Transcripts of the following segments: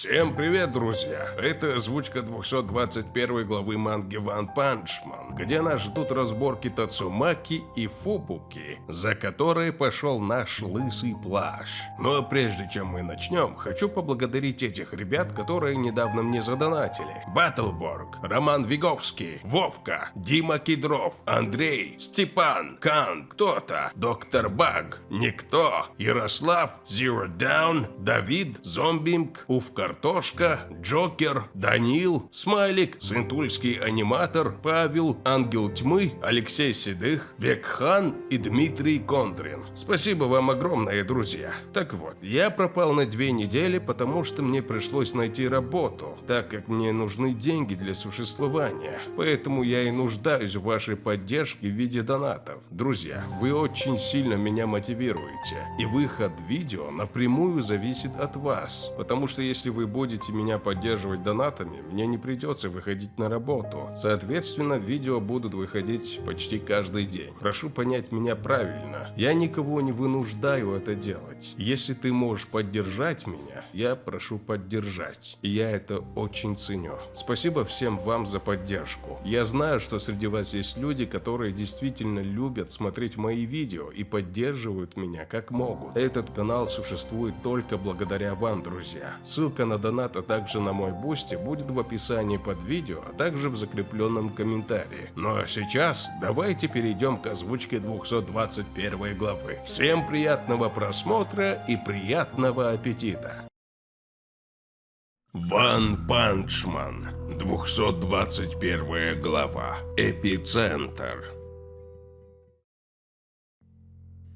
Всем привет, друзья! Это озвучка 221 главы манги One Punch Man, где нас ждут разборки Тацумаки и Фубуки, за которые пошел наш лысый плащ. Но ну, а прежде чем мы начнем, хочу поблагодарить этих ребят, которые недавно мне задонатили. Баттлборг, Роман Виговский, Вовка, Дима Кедров, Андрей, Степан, Кан, кто-то, Доктор Баг, Никто, Ярослав, Zero Down, Давид, Зомбинг, Уф Картошка, Джокер, Данил, Смайлик, Сентульский аниматор, Павел, Ангел Тьмы, Алексей Седых, Бекхан и Дмитрий Кондрин. Спасибо вам огромное, друзья. Так вот, я пропал на две недели, потому что мне пришлось найти работу, так как мне нужны деньги для существования. Поэтому я и нуждаюсь в вашей поддержке в виде донатов. Друзья, вы очень сильно меня мотивируете, и выход видео напрямую зависит от вас, потому что если если вы будете меня поддерживать донатами, мне не придется выходить на работу. Соответственно, видео будут выходить почти каждый день. Прошу понять меня правильно. Я никого не вынуждаю это делать. Если ты можешь поддержать меня, я прошу поддержать. И я это очень ценю. Спасибо всем вам за поддержку. Я знаю, что среди вас есть люди, которые действительно любят смотреть мои видео и поддерживают меня как могут. Этот канал существует только благодаря вам, друзья. Ссылка Ссылка на донат, а также на мой Boosty будет в описании под видео, а также в закрепленном комментарии. Ну а сейчас давайте перейдем к озвучке 221 главы. Всем приятного просмотра и приятного аппетита! One Punch Man, 221 глава, Эпицентр.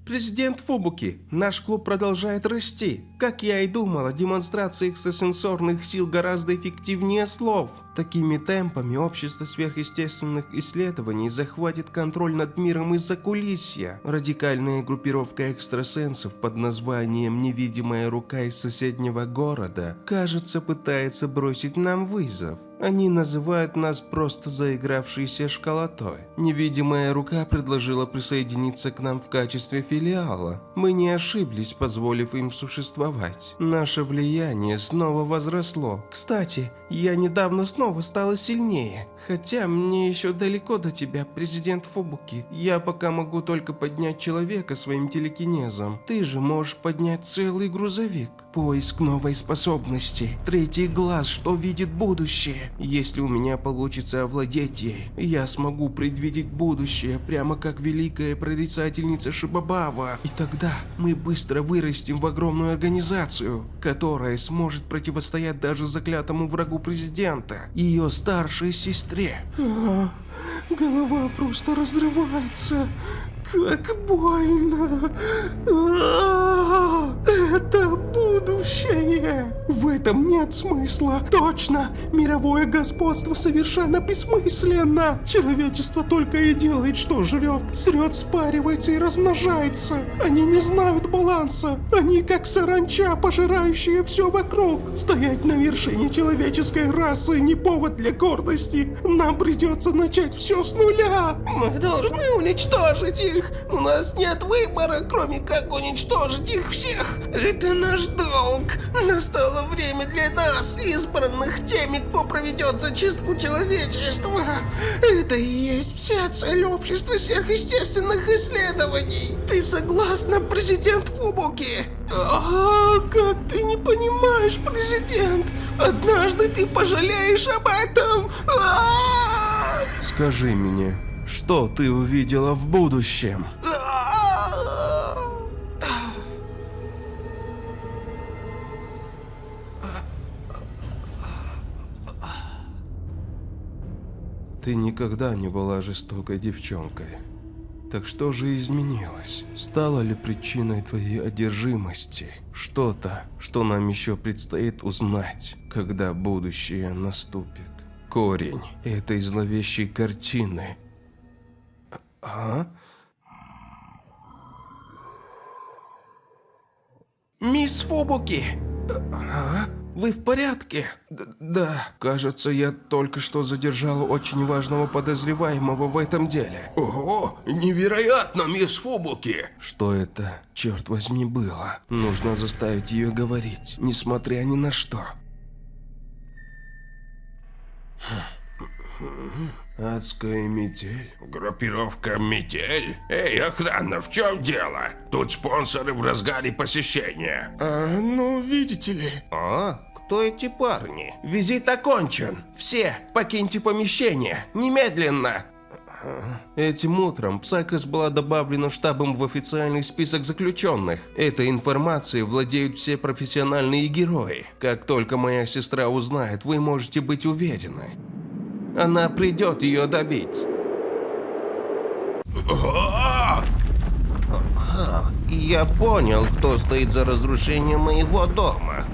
Президент Фубуки, наш клуб продолжает расти. Как я и думала, демонстрация экстрасенсорных сил гораздо эффективнее слов. Такими темпами общество сверхъестественных исследований захватит контроль над миром из закулисья. Радикальная группировка экстрасенсов под названием «Невидимая рука из соседнего города» кажется пытается бросить нам вызов. Они называют нас просто заигравшейся школотой. Невидимая рука предложила присоединиться к нам в качестве филиала. Мы не ошиблись, позволив им существовать. Наше влияние снова возросло. Кстати, я недавно снова стала сильнее. Хотя мне еще далеко до тебя, президент Фубуки. Я пока могу только поднять человека своим телекинезом. Ты же можешь поднять целый грузовик. Поиск новой способности. Третий глаз, что видит будущее. Если у меня получится овладеть ей, я смогу предвидеть будущее, прямо как великая прорицательница Шибабава. И тогда мы быстро вырастем в огромную организацию, которая сможет противостоять даже заклятому врагу президента, ее старшей сестре. А, голова просто разрывается. Как больно! А, это! В этом нет смысла. Точно! Мировое господство совершенно бессмысленно! Человечество только и делает, что жрет. Срет, спаривается и размножается. Они не знают баланса. Они как саранча, пожирающая все вокруг. Стоять на вершине человеческой расы не повод для гордости. Нам придется начать все с нуля. Мы должны уничтожить их. У нас нет выбора, кроме как уничтожить их всех. Это наш долг. Настало время для нас, избранных теми, кто проведет зачистку человечества. Это и есть вся цель общества сверхъестественных исследований. Ты согласна, президент Фубуки? А, как ты не понимаешь, президент? Однажды ты пожалеешь об этом. А! Скажи мне, что ты увидела в будущем? Ты никогда не была жестокой девчонкой. Так что же изменилось? Стало ли причиной твоей одержимости? Что-то, что нам еще предстоит узнать, когда будущее наступит. Корень этой зловещей картины а? Мисс Фубуки! А? Вы в порядке? Д да. Кажется, я только что задержал очень важного подозреваемого в этом деле. Ого, невероятно, мисс Фубуки! Что это, черт возьми, было? Нужно заставить ее говорить, несмотря ни на что. Хм. Адская метель. Группировка «Метель»? Эй, охрана, в чем дело? Тут спонсоры в разгаре посещения. А, ну, видите ли. А? Кто эти парни? Визит окончен. Все, покиньте помещение. Немедленно. Этим утром Псайкос была добавлена штабом в официальный список заключенных. Этой информацией владеют все профессиональные герои. Как только моя сестра узнает, вы можете быть уверены. Она придет ее добить. Я понял, кто стоит за разрушением моего дома.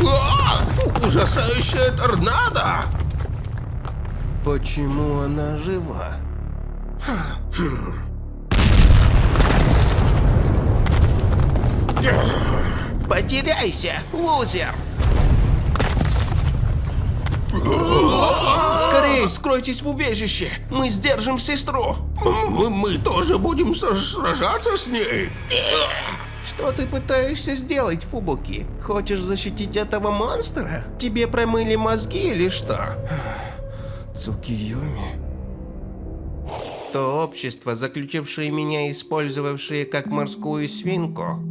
А, ужасающая торнадо! Почему она жива? Потеряйся, лузер! Скорей, скройтесь в убежище! Мы сдержим сестру! Мы, мы тоже будем сражаться с ней? Что ты пытаешься сделать, Фубуки? Хочешь защитить этого монстра? Тебе промыли мозги или что? Цукиоми. То общество, заключившее меня, использовавшее как морскую свинку,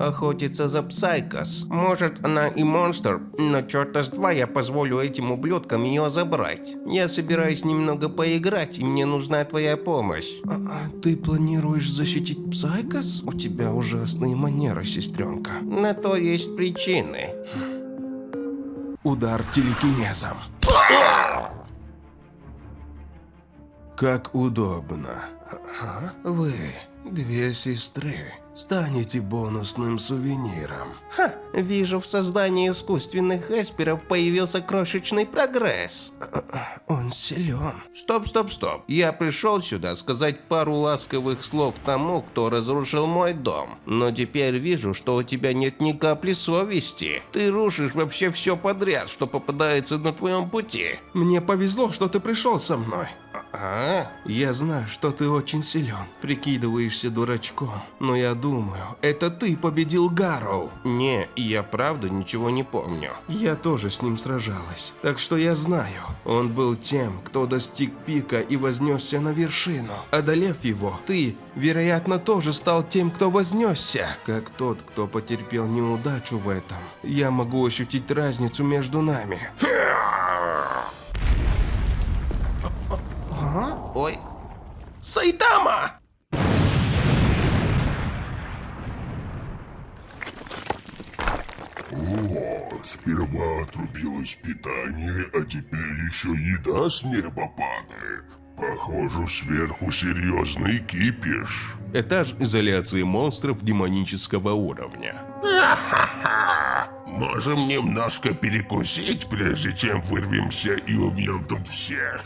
охотится за Псайкос. Может, она и монстр, но черта с два я позволю этим ублюдкам ее забрать. Я собираюсь немного поиграть, и мне нужна твоя помощь. А ты планируешь защитить Псайкос? У тебя ужасные манеры, сестренка. На то есть причины. Удар телекинезом. Как удобно. Ага, Вы, две сестры, станете бонусным сувениром. Ха, вижу, в создании искусственных эсперов появился крошечный прогресс. Он силен. Стоп, стоп, стоп. Я пришел сюда сказать пару ласковых слов тому, кто разрушил мой дом. Но теперь вижу, что у тебя нет ни капли совести. Ты рушишь вообще все подряд, что попадается на твоем пути. Мне повезло, что ты пришел со мной. А? Я знаю, что ты очень силен, прикидываешься дурачком, но я думаю, это ты победил Гарроу. Не, я правда ничего не помню. Я тоже с ним сражалась, так что я знаю. Он был тем, кто достиг пика и вознесся на вершину. Одолев его, ты, вероятно, тоже стал тем, кто вознесся. Как тот, кто потерпел неудачу в этом, я могу ощутить разницу между нами. Ой, Сайтама! О, сперва отрубилось питание, а теперь еще еда с неба падает. Похоже, сверху серьезный кипиш. Этаж изоляции монстров демонического уровня. Можем немножко перекусить, прежде чем вырвемся и убьем тут всех.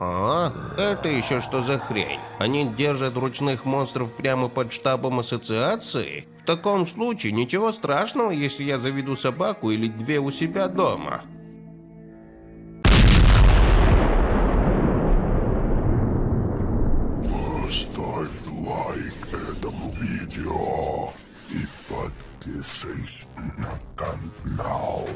А? Это еще что за хрень? Они держат ручных монстров прямо под штабом ассоциации? В таком случае ничего страшного, если я заведу собаку или две у себя дома. Поставь лайк этому видео и подпишись на канал.